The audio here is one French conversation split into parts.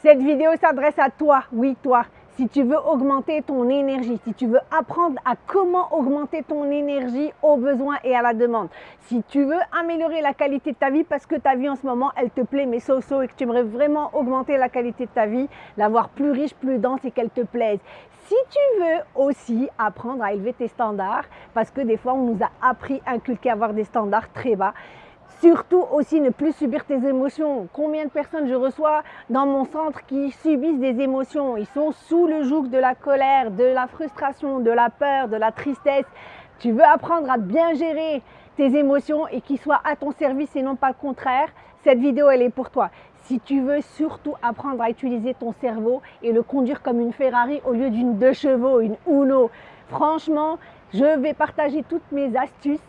Cette vidéo s'adresse à toi, oui toi, si tu veux augmenter ton énergie, si tu veux apprendre à comment augmenter ton énergie aux besoins et à la demande, si tu veux améliorer la qualité de ta vie parce que ta vie en ce moment, elle te plaît mais so-so et que tu aimerais vraiment augmenter la qualité de ta vie, l'avoir plus riche, plus dense et qu'elle te plaise. Si tu veux aussi apprendre à élever tes standards, parce que des fois on nous a appris, inculqué à avoir des standards très bas, Surtout aussi ne plus subir tes émotions. Combien de personnes je reçois dans mon centre qui subissent des émotions? Ils sont sous le joug de la colère, de la frustration, de la peur, de la tristesse. Tu veux apprendre à bien gérer tes émotions et qu'ils soient à ton service et non pas le contraire? Cette vidéo, elle est pour toi. Si tu veux surtout apprendre à utiliser ton cerveau et le conduire comme une Ferrari au lieu d'une deux chevaux, une Uno, franchement, je vais partager toutes mes astuces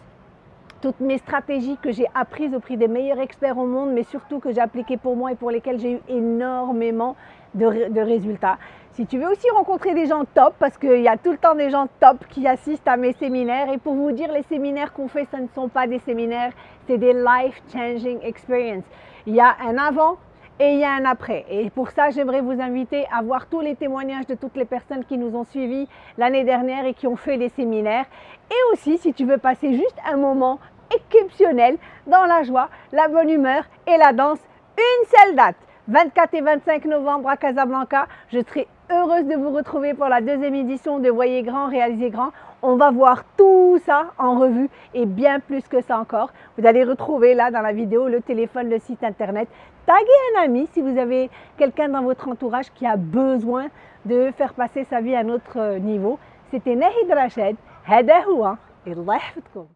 toutes mes stratégies que j'ai apprises au prix des meilleurs experts au monde, mais surtout que j'ai appliquées pour moi et pour lesquelles j'ai eu énormément de, résultats. Si tu veux aussi rencontrer des gens top, parce qu'il y a tout le temps des gens top qui assistent à mes séminaires, et pour vous dire, les séminaires qu'on fait, ce ne sont pas des séminaires, c'est des life-changing experiences. Il y a un avant, et il y a un après. Et pour ça, j'aimerais vous inviter à voir tous les témoignages de toutes les personnes qui nous ont suivis l'année dernière et qui ont fait les séminaires. Et aussi, si tu veux passer juste un moment exceptionnel dans la joie, la bonne humeur et la danse, une seule date. 24 et 25 novembre à Casablanca. Je serai heureuse de vous retrouver pour la deuxième édition de Voyez Grand, Réalisez Grand. On va voir tout ça en revue et bien plus que ça encore. Vous allez retrouver là dans la vidéo le téléphone, le site internet. Taguez un ami si vous avez quelqu'un dans votre entourage qui a besoin de faire passer sa vie à un autre niveau. C'était Nahid Rached. هذا هو الله يحفظكم